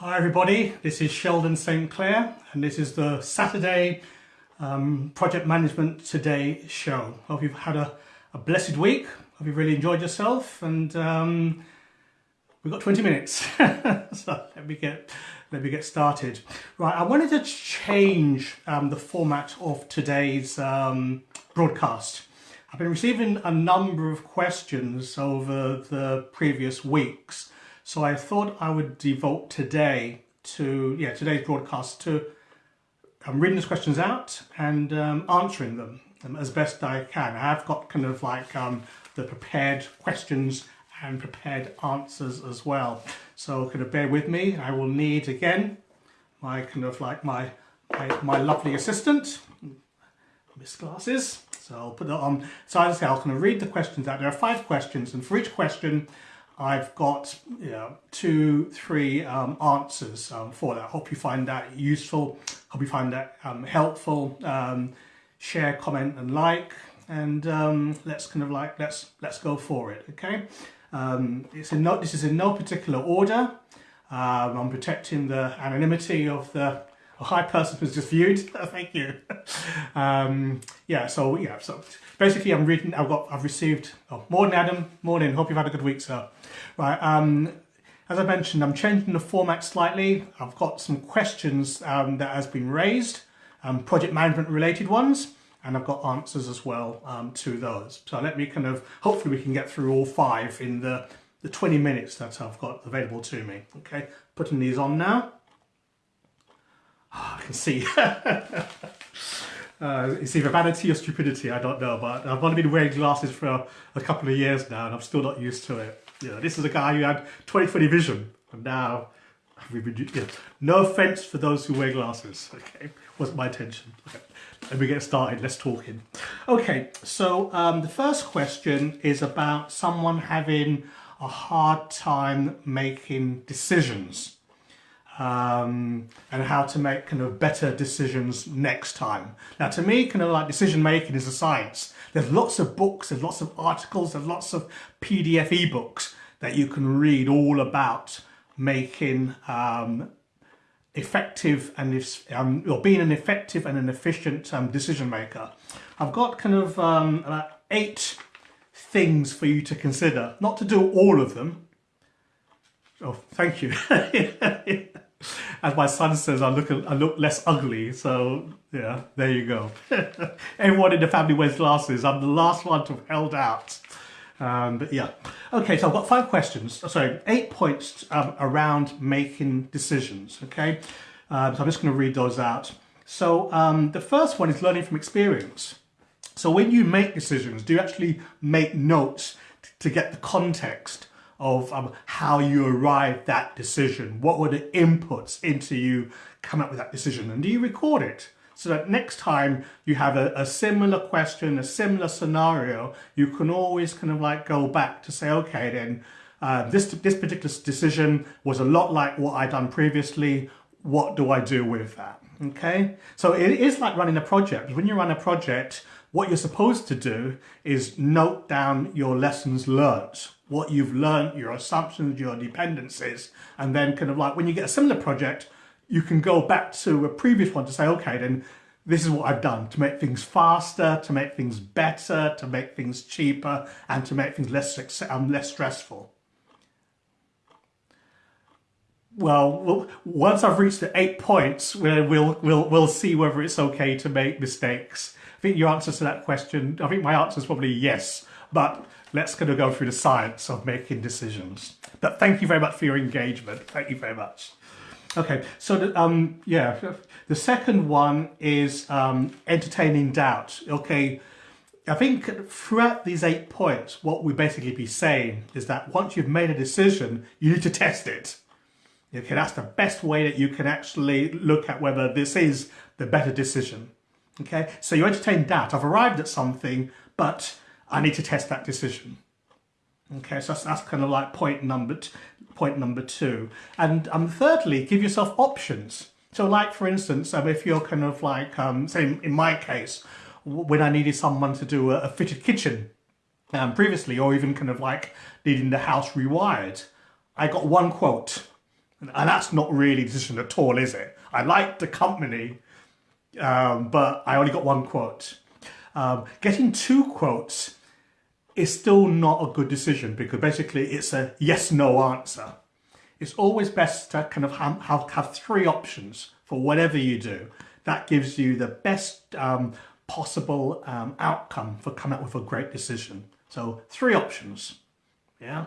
Hi everybody, this is Sheldon St Clair and this is the Saturday um, Project Management Today show. Hope you've had a, a blessed week, hope you've really enjoyed yourself and um, we've got 20 minutes, so let me get let me get started. Right, I wanted to change um, the format of today's um, broadcast. I've been receiving a number of questions over the previous weeks so I thought I would devote today to, yeah, today's broadcast to um, reading these questions out and um, answering them um, as best I can. I have got kind of like um, the prepared questions and prepared answers as well. So kind of bear with me. I will need again my kind of like my my, my lovely assistant, Miss Glasses. So I'll put that on. So as I say, I'll kind of read the questions out. There are five questions, and for each question, I've got you know, two, three um, answers um, for that. Hope you find that useful. Hope you find that um, helpful. Um, share, comment, and like, and um, let's kind of like let's let's go for it. Okay, um, it's in no, this is in no particular order. I'm protecting the anonymity of the a high person who's just viewed. Thank you. um, yeah, so yeah, so basically I'm reading, I've got, I've received, oh, morning Adam, morning, hope you've had a good week, sir. Right, um, as I mentioned, I'm changing the format slightly. I've got some questions um, that has been raised, um, project management related ones, and I've got answers as well um, to those. So let me kind of, hopefully we can get through all five in the, the 20 minutes that I've got available to me. Okay, putting these on now. Oh, I can see. Uh, it's either vanity or stupidity, I don't know, but I've only been wearing glasses for a, couple of years now and I'm still not used to it. You know, this is a guy who had 20-20 vision and now we've been, you know, no offense for those who wear glasses, okay, wasn't my intention. Okay. Let me get started, let's talk in. Okay, so um, the first question is about someone having a hard time making decisions um, and how to make kind of better decisions next time. Now to me, kind of like decision making is a science. There's lots of books, there's lots of articles, there's lots of PDF ebooks that you can read all about making um, effective and if, um, or being an effective and an efficient um, decision maker. I've got kind of um, eight things for you to consider, not to do all of them. Oh, thank you. As my son says, I look I look less ugly. So yeah, there you go. Everyone in the family wears glasses. I'm the last one to have held out. Um, but yeah. Okay, so I've got five questions. Sorry, eight points um, around making decisions. Okay, um, so I'm just going to read those out. So um, the first one is learning from experience. So when you make decisions, do you actually make notes to get the context of um, how you arrived that decision. What were the inputs into you come up with that decision? And do you record it? So that next time you have a, a similar question, a similar scenario, you can always kind of like go back to say, okay, then uh, this, this particular decision was a lot like what I'd done previously. What do I do with that? Okay, so it is like running a project. When you run a project, what you're supposed to do is note down your lessons learnt, what you've learnt, your assumptions, your dependencies, and then kind of like when you get a similar project, you can go back to a previous one to say, okay, then this is what I've done to make things faster, to make things better, to make things cheaper, and to make things less, um, less stressful. Well, once I've reached the eight points, we'll, we'll, we'll see whether it's okay to make mistakes. I think your answer to that question, I think my answer is probably yes, but let's kind of go through the science of making decisions. But thank you very much for your engagement. Thank you very much. Okay, so the, um, yeah, the second one is um, entertaining doubt. Okay, I think throughout these eight points, what we basically be saying is that once you've made a decision, you need to test it. Okay, that's the best way that you can actually look at whether this is the better decision. Okay, so you entertain that. I've arrived at something, but I need to test that decision. Okay, so that's, that's kind of like point number point number two. And um, thirdly, give yourself options. So like, for instance, um, if you're kind of like, um, say in my case, when I needed someone to do a, a fitted kitchen um, previously, or even kind of like needing the house rewired, I got one quote And that's not really a decision at all, is it? I like the company, um, but I only got one quote. Um, getting two quotes is still not a good decision because basically it's a yes no answer. It's always best to kind of have, have, have three options for whatever you do. That gives you the best um, possible um, outcome for coming up with a great decision. So three options, yeah.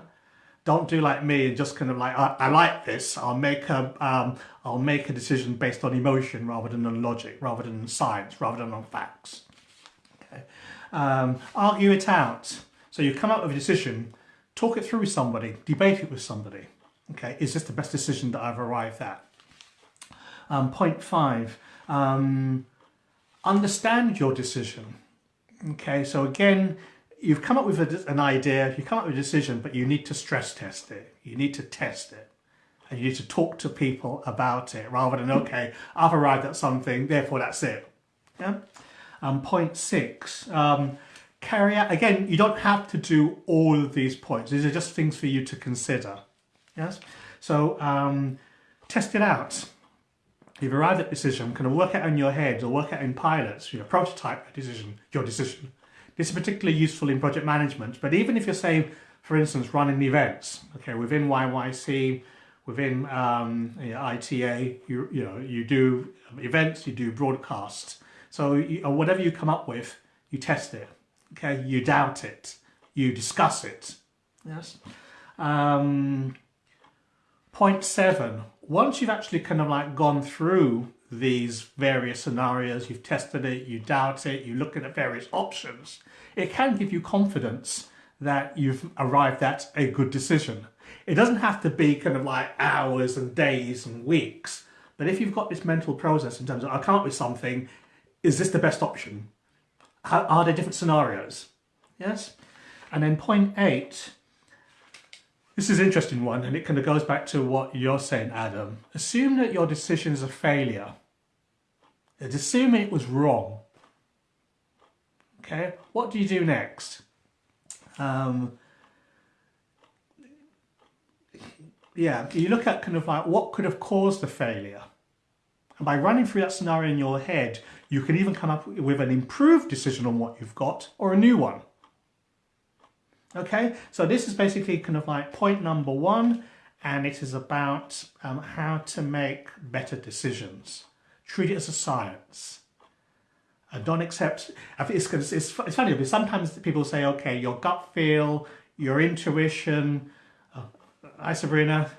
Don't do like me and just kind of like I, I like this. I'll make a um, I'll make a decision based on emotion rather than on logic, rather than science, rather than on facts. Okay. Um, argue it out. So you come up with a decision, talk it through with somebody, debate it with somebody. Okay, is this the best decision that I've arrived at? Um, point five, um, understand your decision. Okay, so again, you've come up with a, an idea, you come up with a decision, but you need to stress test it. You need to test it. And you need to talk to people about it rather than, okay, I've arrived at something, therefore that's it. Yeah. Um, point six, um, carry out, again, you don't have to do all of these points. These are just things for you to consider. Yes. So um, test it out. You've arrived at a decision, kind of work it out in your head or work out in pilots, your prototype a decision, your decision. This is particularly useful in project management, but even if you're saying, for instance, running events, okay, within YYC, within um, you know, ITA, you, you know, you do events, you do broadcasts. So you, whatever you come up with, you test it, okay, you doubt it, you discuss it, yes. Um, point seven, once you've actually kind of like gone through these various scenarios, you've tested it, you doubt it, you look at various options, it can give you confidence that you've arrived at a good decision. It doesn't have to be kind of like hours and days and weeks, but if you've got this mental process in terms of, I come up with something, is this the best option? How, are there different scenarios? Yes? And then point eight, this is an interesting one and it kind of goes back to what you're saying, Adam. Assume that your decision is a failure. Assume it was wrong. Okay, what do you do next? Um, yeah, you look at kind of like what could have caused the failure. And by running through that scenario in your head, you can even come up with an improved decision on what you've got or a new one. Okay, so this is basically kind of like point number one, and it is about um, how to make better decisions. Treat it as a science. Uh, don't accept, it's, it's, it's funny because sometimes people say, okay, your gut feel, your intuition, uh, hi Sabrina,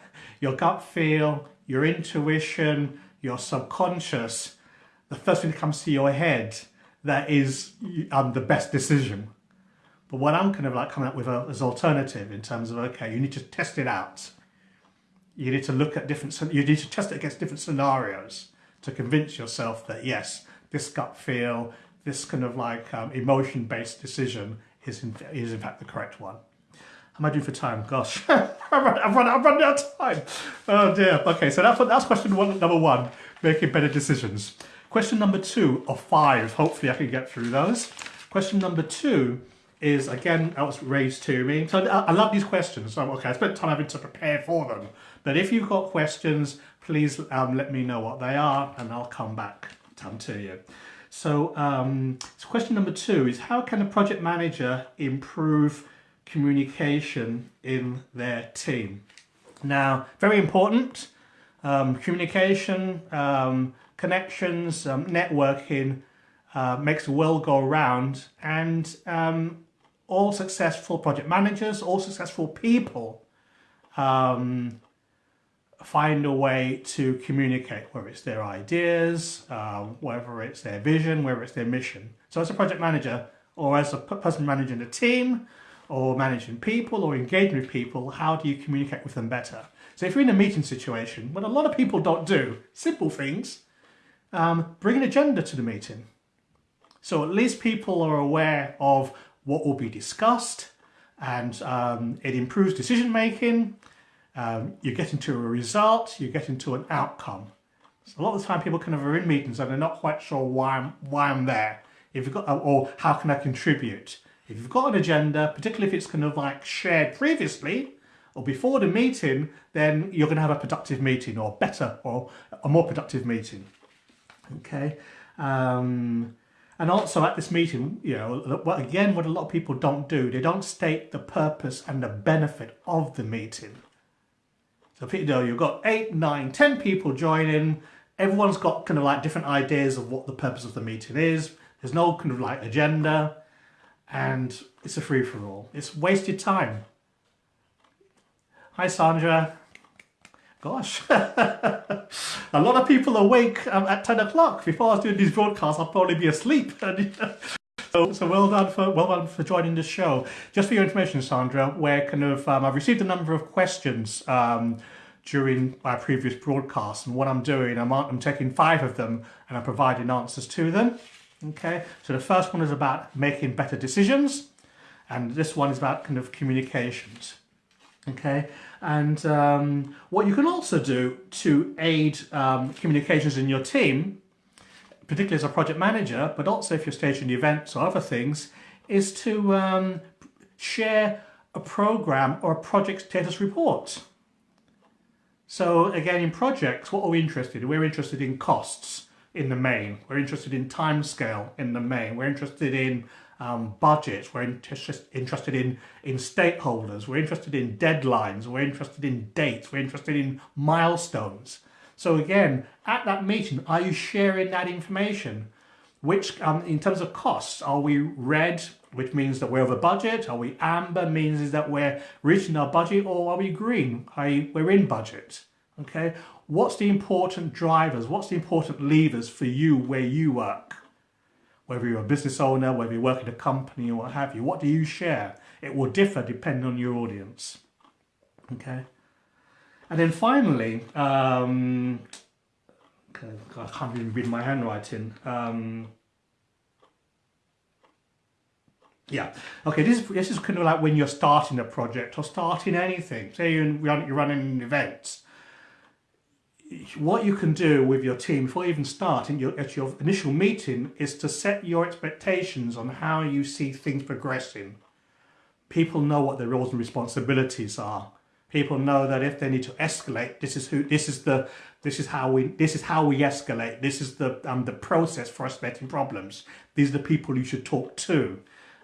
your gut feel, your intuition, your subconscious, the first thing that comes to your head, that is um, the best decision. But what I'm kind of like coming up with a, as alternative in terms of, okay, you need to test it out. You need to look at different, you need to test it against different scenarios to convince yourself that yes, this gut feel, this kind of like um, emotion-based decision is in, is in fact the correct one. How am I doing for time? Gosh, I've, run, I've, run, out of time. Oh dear. Okay, so that's, that's question one, number one, making better decisions. Question number two of five, hopefully I can get through those. Question number two is again that was raised to me. So I, I love these questions. So okay, I spent time having to prepare for them. But if you've got questions, please um, let me know what they are, and I'll come back to you. So, um, so question number two is how can a project manager improve communication in their team? Now, very important. Um, communication, um, connections, um, networking uh, makes the world go round and um, all successful project managers, all successful people um, find a way to communicate, whether it's their ideas, um, whether it's their vision, whether it's their mission. So as a project manager or as a person managing a team or managing people or engaging with people, how do you communicate with them better? So if you're in a meeting situation, what a lot of people don't do, simple things, um, bring an agenda to the meeting. So at least people are aware of what will be discussed and um, it improves decision making. Um, you get into a result, you get into an outcome. So a lot of the time people kind of are in meetings and they're not quite sure why I'm, why I'm there. If you've got, or how can I contribute? If you've got an agenda, particularly if it's kind of like shared previously, or before the meeting, then you're going to have a productive meeting or better or a more productive meeting. Okay. Um, and also at this meeting, you know, again, what a lot of people don't do, they don't state the purpose and the benefit of the meeting. So you know, you've got eight, nine, ten people joining. Everyone's got kind of like different ideas of what the purpose of the meeting is. There's no kind of like agenda and it's a free-for-all. It's wasted time. Hi, Sandra. Gosh, a lot of people awake um, at 10 o'clock. Before I was doing these broadcasts, I'd probably be asleep. so, so well done for well done for joining the show. Just for your information, Sandra, where kind of um, I've received a number of questions um, during my previous broadcast, and what I'm doing, I'm, I'm taking five of them and I'm providing answers to them. Okay, so the first one is about making better decisions, and this one is about kind of communications. Okay, and um, what you can also do to aid um, communications in your team, particularly as a project manager, but also if you're staging events or other things, is to um, share a program or a project status report. So again, in projects, what are we interested in? We're interested in costs in the main. We're interested in timescale in the main. We're interested in um, budgets, we're interested in, in stakeholders, we're interested in deadlines, we're interested in dates, we're interested in milestones. So again, at that meeting, are you sharing that information? Which, um, in terms of costs, are we red, which means that we're over budget? Are we amber, means that we're reaching our budget? Or are we green, i.e. we're in budget? Okay, what's the important drivers? What's the important levers for you where you work? whether you're a business owner, whether you work in a company or what have you, what do you share? It will differ depending on your audience. Okay. And then finally, um, I can't even read my handwriting. Um, yeah, okay, this is, this is kind of like when you're starting a project or starting anything. Say you're, running an event what you can do with your team before you even start in your, at your initial meeting is to set your expectations on how you see things progressing. People know what their roles and responsibilities are. People know that if they need to escalate, this is who, this is the, this is how we, this is how we escalate. This is the, um, the process for escalating problems. These are the people you should talk to.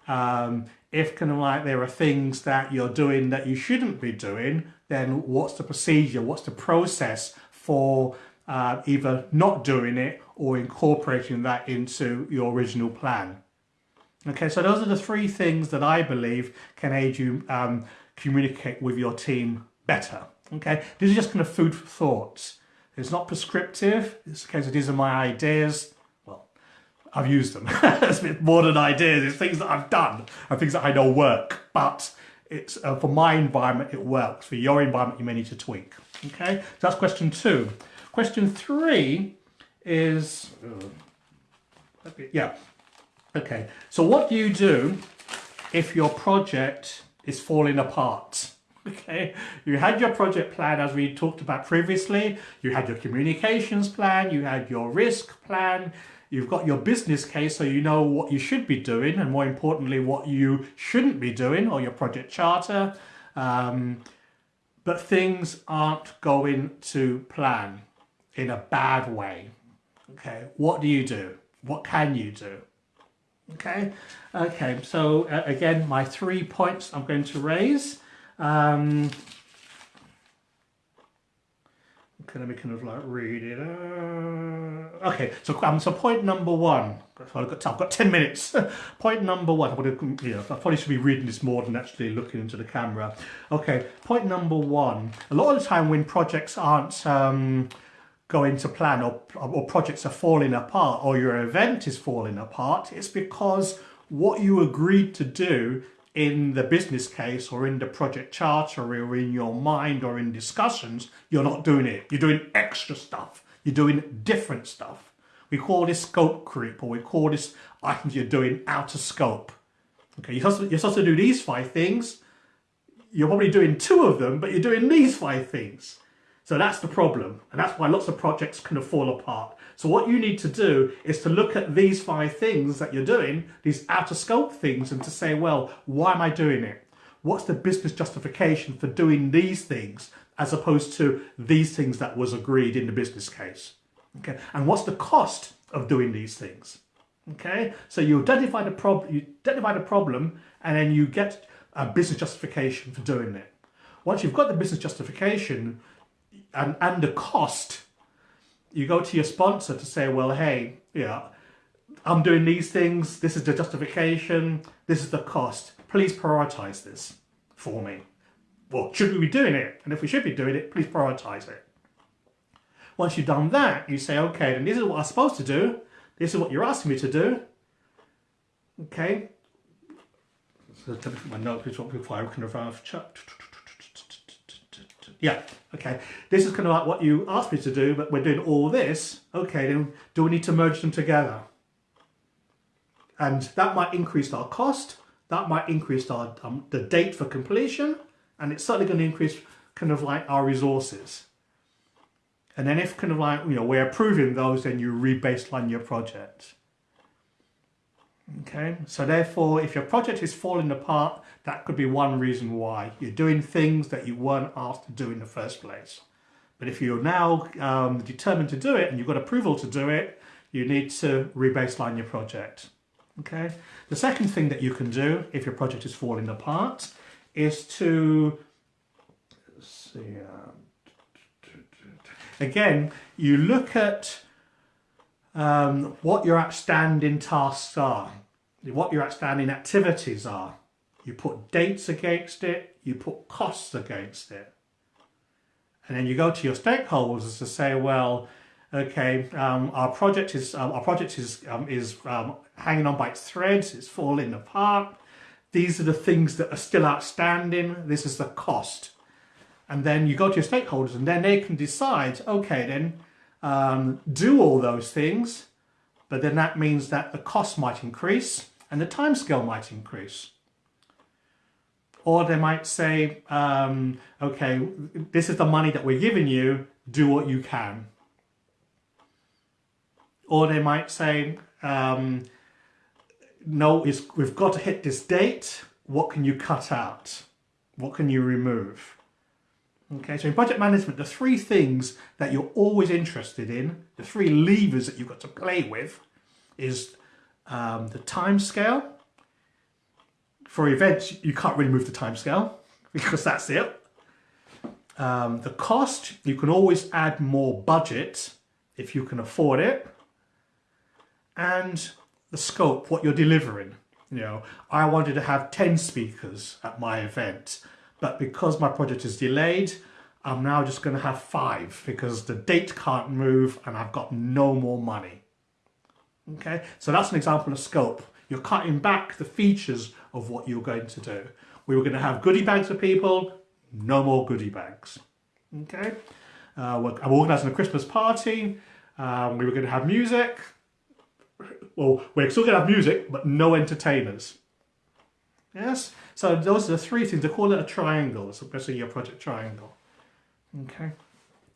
Um, if kind of like there are things that you're doing that you shouldn't be doing, then what's the procedure? What's the process for uh, either not doing it or incorporating that into your original plan. Okay, so those are the three things that I believe can aid you um, communicate with your team better. Okay, these are just kind of food for thought. It's not prescriptive. It's a case these are my ideas. Well, I've used them. it's a bit more than ideas. It's things that I've done and things that I know work. But it's uh, for my environment, it works. For your environment, you may need to tweak. Okay, so that's question two. Question three is, uh, yeah, okay. So what do you do if your project is falling apart? Okay, you had your project plan as we talked about previously, you had your communications plan, you had your risk plan, you've got your business case so you know what you should be doing and more importantly what you shouldn't be doing or your project charter. Um, but things aren't going to plan in a bad way. Okay, what do you do? What can you do? Okay, okay, so uh, again, my three points I'm going to raise. Um, let me kind of like read it. Uh, okay, so um, so point number one. I've got, I've got 10 minutes. point number one. I'm going you know, I probably should be reading this more than actually looking into the camera. Okay, point number one. A lot of the time when projects aren't um, going to plan or, or projects are falling apart or your event is falling apart, it's because what you agreed to do in the business case or in the project charter or in your mind or in discussions, you're not doing it. You're doing extra stuff. You're doing different stuff. We call this scope creep, or we call this items you're doing out of scope. Okay, you're supposed, to, you're supposed to do these five things. You're probably doing two of them, but you're doing these five things. So that's the problem. And that's why lots of projects kind of fall apart. So what you need to do is to look at these five things that you're doing, these out of scope things, and to say, well, why am I doing it? what's the business justification for doing these things as opposed to these things that was agreed in the business case. Okay, and what's the cost of doing these things? Okay, so you identify the problem, you identify the problem, and then you get a business justification for doing it. Once you've got the business justification and and the cost, you go to your sponsor to say, well, hey, yeah, I'm doing these things. This is the justification. This is the cost. Please prioritize this for me. Well, should we be doing it? And if we should be doing it, please prioritize it. Once you've done that, you say, okay, then this is what I'm supposed to do. This is what you're asking me to do. Okay. So my notes before I of uh, yeah, okay. This is kind of like what you asked me to do, but we're doing all this. Okay, then do we need to merge them together? And that might increase our cost. That might increase our um, the date for completion, and it's certainly going to increase kind of like our resources. And then if kind of like, you know, we're approving those, then you re-baseline your project. Okay, so therefore, if your project is falling apart, that could be one reason why. You're doing things that you weren't asked to do in the first place. But if you're now um, determined to do it and you've got approval to do it, you need to rebaseline your project. Okay. The second thing that you can do if your project is falling apart is to see. Uh, again, you look at um, what your outstanding tasks are, what your outstanding activities are. You put dates against it, you put costs against it. And then you go to your stakeholders to say, well, okay, um, our project is um, our project is um, is um, hanging on by its threads, it's falling apart. These are the things that are still outstanding. This is the cost. And then you go to your stakeholders and then they can decide, okay, then um, do all those things, but then that means that the cost might increase and the timescale might increase. Or they might say, um, okay, this is the money that we're giving you, do what you can. Or they might say, um, no, we've got to hit this date. What can you cut out? What can you remove? Okay, so in project management, the three things that you're always interested in, the three levers that you've got to play with, is um, the time scale. For events, you can't really move the time scale because that's it. Um, the cost, you can always add more budget if you can afford it. And the scope, what you're delivering. You know, I wanted to have 10 speakers at my event, but because my project is delayed, I'm now just going to have five because the date can't move and I've got no more money. Okay, so that's an example of scope. You're cutting back the features of what you're going to do. We were going to have goodie bags for people, no more goodie bags. Okay, uh, I'm organising a Christmas party. Um, we were going to have music, well, we're still going to have music, but no entertainers. Yes? So those are the three things. They call it a triangle. It's basically your project triangle. Okay.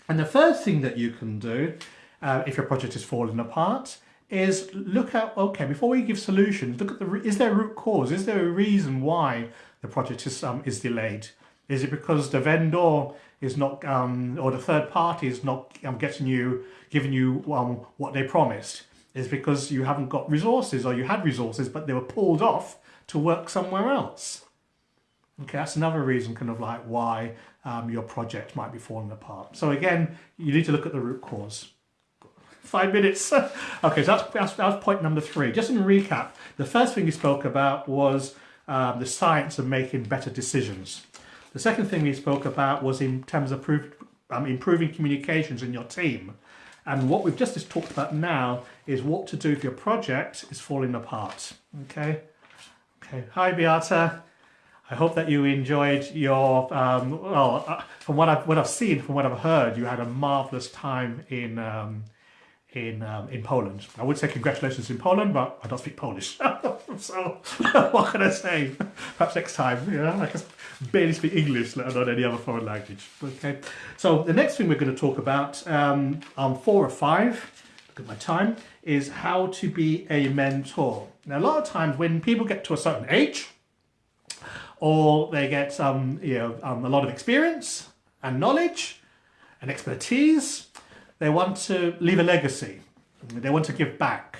And the first thing that you can do, uh, if your project is falling apart, is look at, okay, before we give solutions, look at the, is there a root cause? Is there a reason why the project is, um, is delayed? Is it because the vendor is not, um, or the third party is not um, getting you, giving you um, what they promised? is because you haven't got resources or you had resources but they were pulled off to work somewhere else. Okay, that's another reason kind of like why um, your project might be falling apart. So again, you need to look at the root cause. Five minutes. okay, so that's, that's, that's point number three. Just in recap, the first thing we spoke about was um, the science of making better decisions. The second thing we spoke about was in terms of proof, um, improving communications in your team. And what we've just talked about now is what to do if your project is falling apart. Okay. Okay. Hi, Beata. I hope that you enjoyed your, um, well, uh, from what I've, what I've seen, from what I've heard, you had a marvellous time in um, in um, in Poland. I would say congratulations in Poland, but I don't speak Polish. so what can I say? Perhaps next time, you know, I can barely speak English, let alone any other foreign language. Okay. So the next thing we're going to talk about um, on four or five, look at my time, is how to be a mentor. Now, a lot of times when people get to a certain age, or they get um, you know, um, a lot of experience and knowledge and expertise. They want to leave a legacy. They want to give back.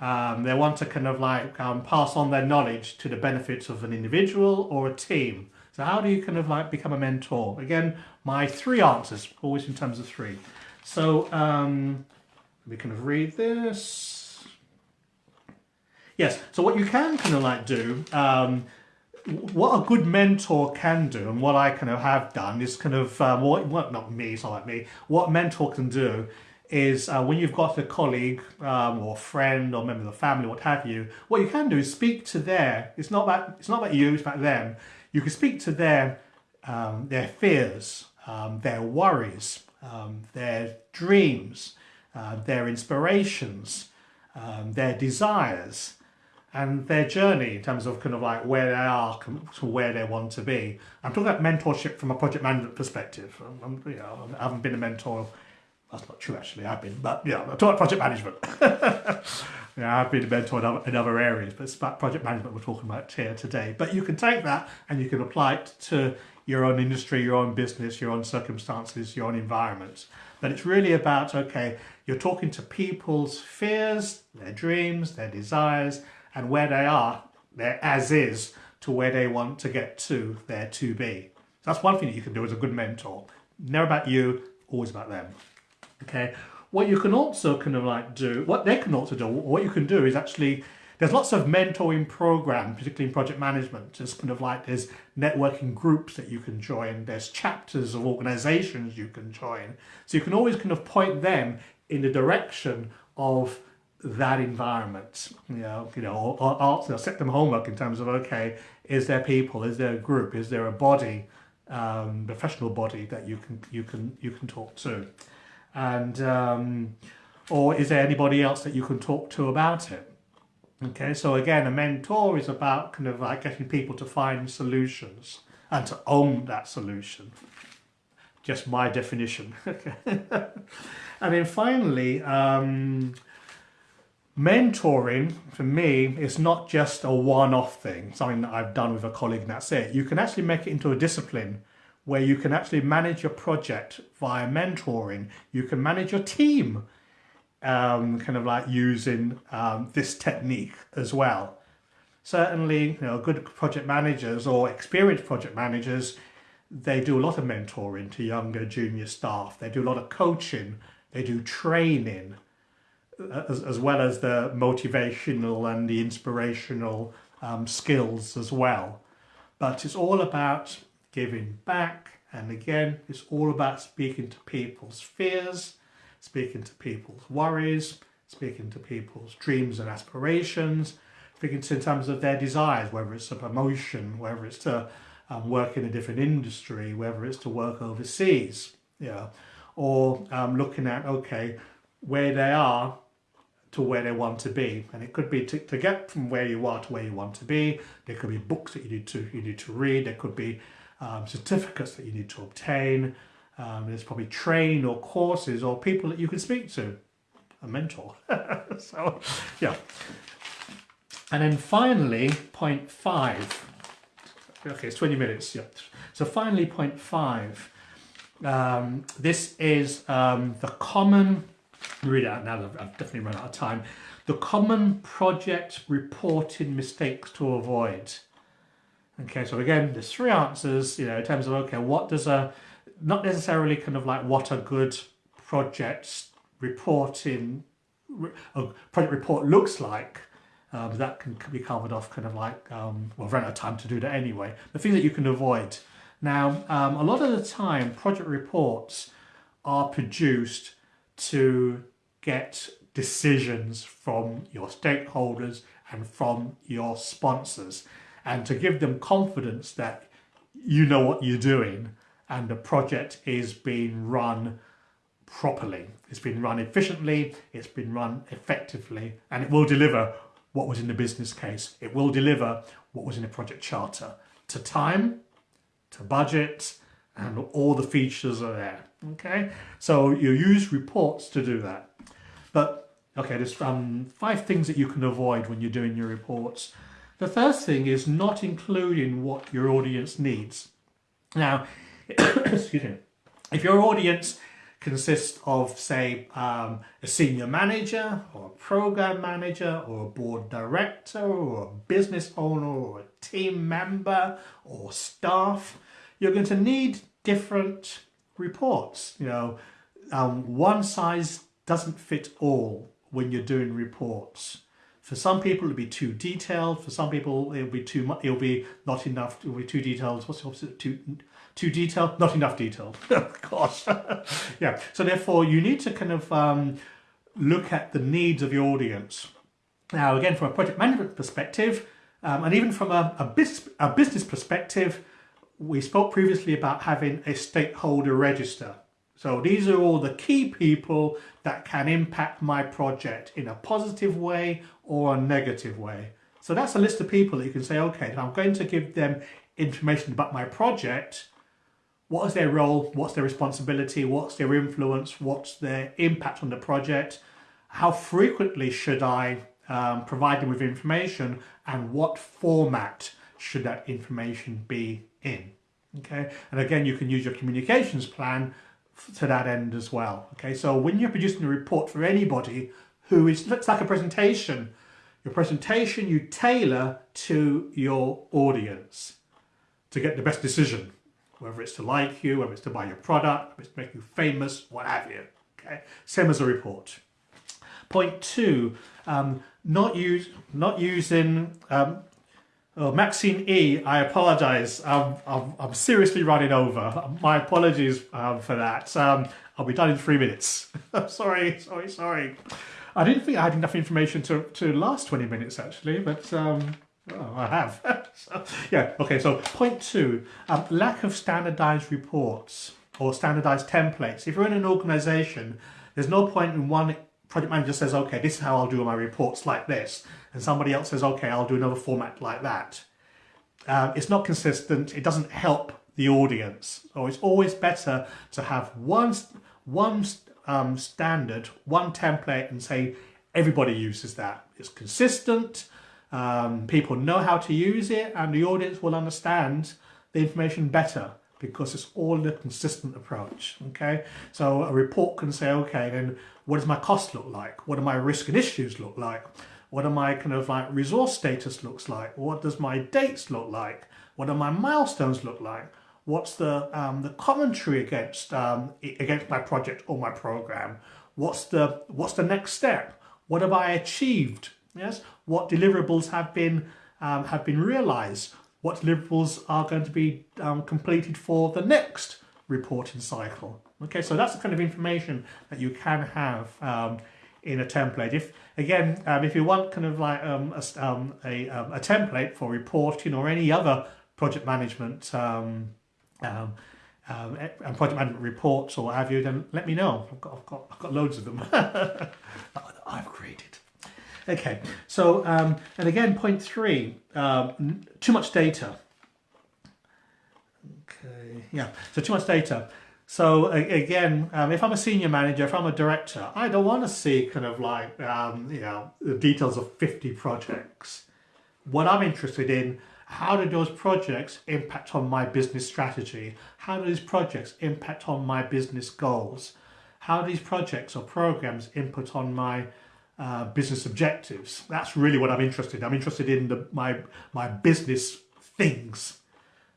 Um, they want to kind of like um, pass on their knowledge to the benefits of an individual or a team. So how do you kind of like become a mentor? Again, my three answers, always in terms of three. So um, we kind of read this. Yes, so what you can kind of like do, um, what a good mentor can do, and what I kind of have done is kind of, um, what, not me, it's not like me, what mentor can do is uh, when you've got a colleague um, or friend or member of the family, what have you, what you can do is speak to their, it's not about, it's not about you, it's about them. You can speak to their, um, their fears, um, their worries, um, their dreams, uh, their inspirations, um, their desires, and their journey in terms of kind of like where they are to where they want to be. I'm talking about mentorship from a project management perspective. I'm, you know, I haven't been a mentor. That's not true, actually. I've been, but yeah, I'm talking about project management. yeah, I've been a mentor in other, in other areas, but it's about project management we're talking about here today. But you can take that and you can apply it to your own industry, your own business, your own circumstances, your own environment. But it's really about, okay, you're talking to people's fears, their dreams, their desires, and where they are, their as is, to where they want to get to, their to be. So that's one thing that you can do as a good mentor. Never about you, always about them. Okay. What you can also kind of like do, what they can also do, what you can do is actually there's lots of mentoring programs, particularly in project management. There's kind of like there's networking groups that you can join. There's chapters of organizations you can join. So you can always kind of point them in the direction of that environment. You know, you know, or, or, or set them homework in terms of okay, is there people? Is there a group? Is there a body, um, professional body that you can you can you can talk to, and um, or is there anybody else that you can talk to about it? Okay, so again, a mentor is about kind of like getting people to find solutions and to own that solution. Just my definition. and then finally, um, mentoring for me is not just a one-off thing, something that I've done with a colleague and that's it. You can actually make it into a discipline where you can actually manage your project via mentoring. You can manage your team um, kind of like using um, this technique as well. Certainly, you know, good project managers or experienced project managers, they do a lot of mentoring to younger junior staff. They do a lot of coaching. They do training as, as well as the motivational and the inspirational um, skills as well. But it's all about giving back. And again, it's all about speaking to people's fears, speaking to people's worries, speaking to people's dreams and aspirations, speaking to in terms of their desires, whether it's a promotion, whether it's to um, work in a different industry, whether it's to work overseas, yeah, or um, looking at, okay, where they are to where they want to be. And it could be to, to get from where you are to where you want to be. There could be books that you need to, you need to read. There could be um, certificates that you need to obtain. Um, there's probably train or courses or people that you can speak to, a mentor. so, yeah. And then finally, point five. Okay, it's 20 minutes. Yeah. So finally, point five. Um, this is um, the common, read out now, I've, I've definitely run out of time. The common project reporting mistakes to avoid. Okay, so again, there's three answers, you know, in terms of, okay, what does a not necessarily kind of like what a good project reporting a project report looks like um, that can be covered off kind of like um, well, run out of time to do that anyway. The things that you can avoid. Now, um, a lot of the time, project reports are produced to get decisions from your stakeholders and from your sponsors and to give them confidence that you know what you're doing and the project is being run properly. It's been run efficiently, it's been run effectively, and it will deliver what was in the business case. It will deliver what was in the project charter to time, to budget, and all the features are there. Okay, so you use reports to do that. But okay, there's um, five things that you can avoid when you're doing your reports. The first thing is not including what your audience needs. Now, excuse me, if your audience consists of, say, um, a senior manager or a program manager or a board director or a business owner or a team member or staff, you're going to need different reports. You know, um, one size doesn't fit all when you're doing reports. For some people, it'll be too detailed. For some people, it'll be too much. It'll be not enough. It'll be too detailed. What's the opposite? Too too detailed? Not enough detailed. of course. yeah. So therefore, you need to kind of um, look at the needs of your audience. Now, again, from a project management perspective, um, and even from a, a, bis a business perspective, we spoke previously about having a stakeholder register. So these are all the key people that can impact my project in a positive way or a negative way. So that's a list of people that you can say, okay, I'm going to give them information about my project. What is their role? What's their responsibility? What's their influence? What's their impact on the project? How frequently should I um, provide them with information and what format should that information be in? Okay, and again, you can use your communications plan to that end as well. Okay, so when you're producing a report for anybody who is looks like a presentation, your presentation you tailor to your audience to get the best decision, whether it's to like you, whether it's to buy your product, whether it's to make you famous, what have you. Okay, same as a report. Point two, um, not use not using um, Oh, Maxine E, I apologise. I'm, I'm, seriously running over. My apologies um, for that. Um, I'll be done in three minutes. sorry, sorry, sorry. I didn't think I had enough information to, to last 20 minutes actually, but oh, I have. so, yeah, okay, so point two, um, lack of standardised reports or standardised templates. If you're in an organisation, there's no point in one project manager says, okay, this is how I'll do my reports like this. And somebody else says, okay, I'll do another format like that. Um, it's not consistent. It doesn't help the audience. So it's always better to have one, one um, standard, one template and say everybody uses that. It's consistent. Um, people know how to use it and the audience will understand the information better because it's all a consistent approach. Okay, so a report can say, okay, then what does my cost look like? What do my risk and issues look like? What do my kind of like resource status looks like? What does my dates look like? What do my milestones look like? What's the um, the commentary against um, against my project or my program? What's the what's the next step? What have I achieved? Yes, what deliverables have been um, have been realised? What deliverables are going to be um, completed for the next reporting cycle. Okay, so that's the kind of information that you can have um, in a template. If again, um, if you want kind of like um, a, um, a, um, a, template for reporting or any other project management um, um, and project management reports or what have you, then let me know. I've got, I've got, I've got loads of them that I've created. Okay, so, um, and again, point three, um, too much data. Okay, yeah, so too much data. So again, um, if I'm a senior manager, if I'm a director, I don't want to see kind of like, um, you know, the details of 50 projects. What I'm interested in, how do those projects impact on my business strategy? How do these projects impact on my business goals? How do these projects or programs input on my uh, business objectives. That's really what I'm interested in. I'm interested in the, my, my business things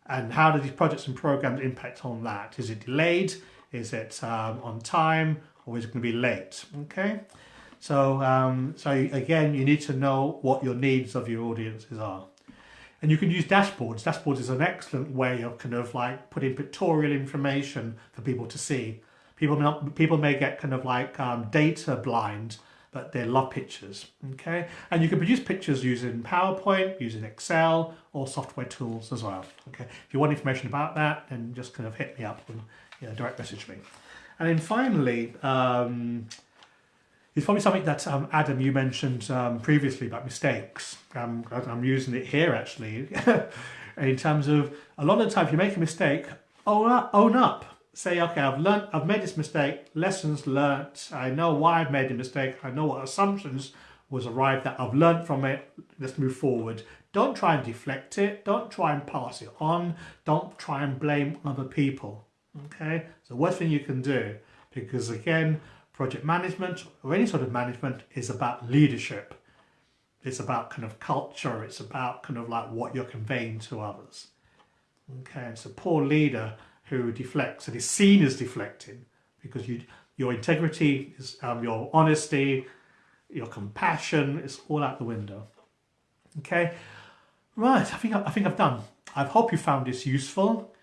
and how do these projects and programs impact on that? Is it delayed? Is it um, on time? Or is it going to be late? Okay. So, um, so again, you need to know what your needs of your audiences are. And you can use dashboards. Dashboards is an excellent way of kind of like putting pictorial information for people to see. People people may get kind of like um, data blind but they love pictures, okay? And you can produce pictures using PowerPoint, using Excel, or software tools as well, okay? If you want information about that, then just kind of hit me up and you know, direct message me. And then finally, um, it's probably something that um, Adam, you mentioned um, previously about mistakes. Um, I'm using it here actually. in terms of a lot of the time, if you make a mistake, own up, own up say, okay, I've learned, I've made this mistake, lessons learnt, I know why I've made the mistake, I know what assumptions was arrived at, I've learned from it, let's move forward. Don't try and deflect it. Don't try and pass it on. Don't try and blame other people. Okay, it's the worst thing you can do because again, project management or any sort of management is about leadership. It's about kind of culture. It's about kind of like what you're conveying to others. Okay, it's a poor leader who deflects and is seen as deflecting because you, your integrity, is, um, your honesty, your compassion is all out the window. Okay, right, I think, I think I've done. I hope you found this useful.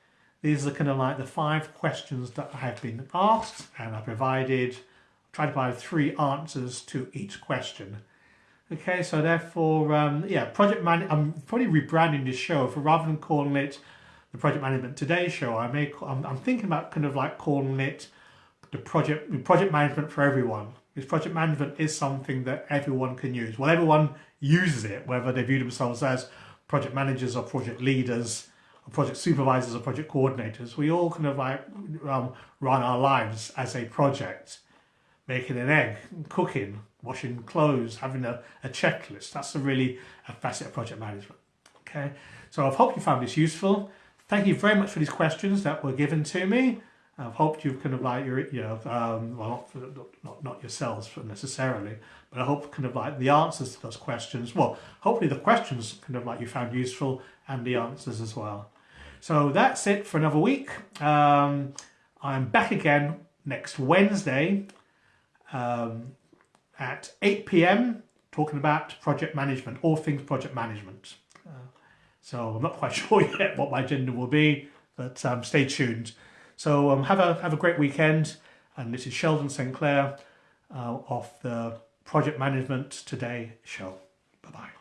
These are kind of like the five questions that I have been asked and I provided, tried to provide three answers to each question. Okay, so therefore, um, yeah, project man. I'm probably rebranding this show for rather than calling it the Project Management Today show. I may. I'm, I'm thinking about kind of like calling it the project project management for everyone. Because project management is something that everyone can use. Well, everyone uses it, whether they view themselves as project managers or project leaders, or project supervisors or project coordinators. We all kind of like um, run our lives as a project, making an egg, cooking, washing clothes, having a, a checklist. That's a really a facet of project management. Okay, so I hope you found this useful. Thank you very much for these questions that were given to me. I've hoped you've kind of like your, you know, um, well, not, not, not yourselves necessarily, but I hope kind of like the answers to those questions. Well, hopefully the questions kind of like you found useful and the answers as well. So that's it for another week. Um, I'm back again next Wednesday. Um, at 8 p.m. talking about project management, all things project management. So I'm not quite sure yet what my agenda will be, but um, stay tuned. So um, have a have a great weekend. And this is Sheldon St Clair uh, of the Project Management Today show. Bye bye.